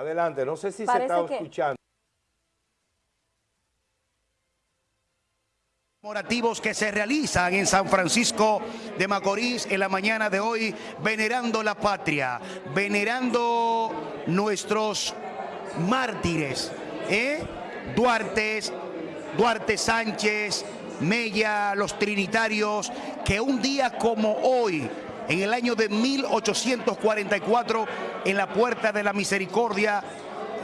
Adelante, no sé si se está escuchando. Morativos que se realizan en San Francisco de Macorís en la mañana de hoy, venerando la patria, venerando nuestros mártires, ¿eh? Duarte, Duarte Sánchez, Mella, los trinitarios, que un día como hoy, en el año de 1844, en la Puerta de la Misericordia,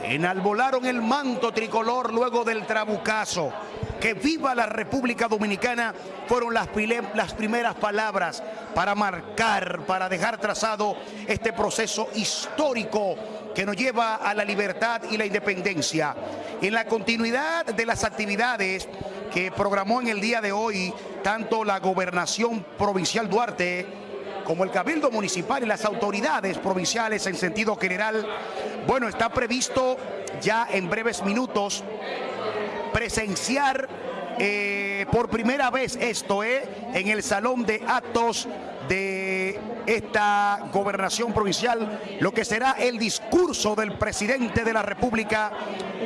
enalbolaron el manto tricolor luego del trabucazo que viva la República Dominicana fueron las, las primeras palabras para marcar, para dejar trazado este proceso histórico que nos lleva a la libertad y la independencia. En la continuidad de las actividades que programó en el día de hoy tanto la Gobernación Provincial Duarte como el Cabildo Municipal y las autoridades provinciales en sentido general, bueno, está previsto ya en breves minutos presenciar eh, por primera vez esto, eh, en el salón de actos de esta gobernación provincial, lo que será el discurso del presidente de la República,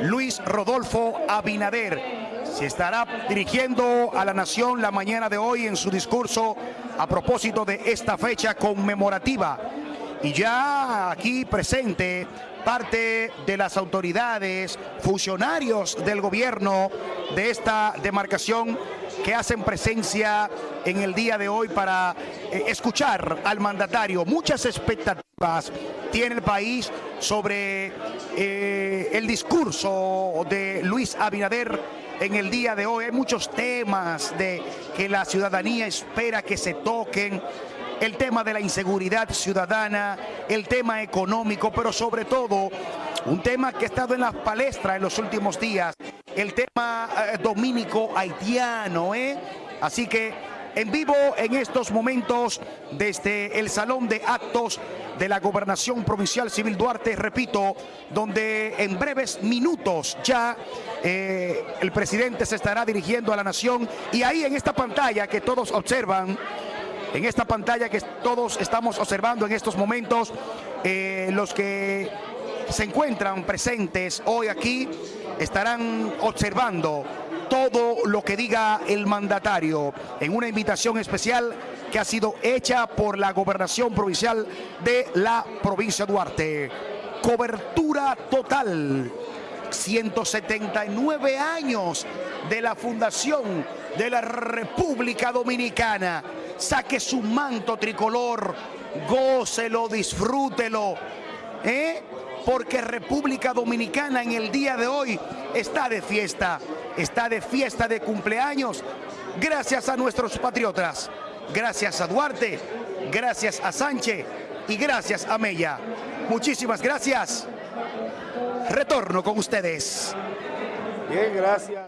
Luis Rodolfo Abinader. Se estará dirigiendo a la nación la mañana de hoy en su discurso a propósito de esta fecha conmemorativa. Y ya aquí presente parte de las autoridades, funcionarios del gobierno de esta demarcación que hacen presencia en el día de hoy para eh, escuchar al mandatario. Muchas expectativas tiene el país sobre eh, el discurso de Luis Abinader en el día de hoy. Hay muchos temas de que la ciudadanía espera que se toquen el tema de la inseguridad ciudadana, el tema económico, pero sobre todo un tema que ha estado en la palestra en los últimos días, el tema eh, dominico haitiano, ¿eh? Así que en vivo en estos momentos desde el Salón de Actos de la Gobernación Provincial Civil Duarte, repito, donde en breves minutos ya eh, el presidente se estará dirigiendo a la nación y ahí en esta pantalla que todos observan, en esta pantalla que todos estamos observando en estos momentos, eh, los que se encuentran presentes hoy aquí estarán observando todo lo que diga el mandatario en una invitación especial que ha sido hecha por la gobernación provincial de la provincia de Duarte. Cobertura total. 179 años de la fundación de la República Dominicana saque su manto tricolor, gócelo, disfrútelo, ¿eh? Porque República Dominicana en el día de hoy está de fiesta, está de fiesta de cumpleaños, gracias a nuestros patriotas, gracias a Duarte, gracias a Sánchez y gracias a Mella. Muchísimas gracias. Retorno con ustedes. Bien, gracias.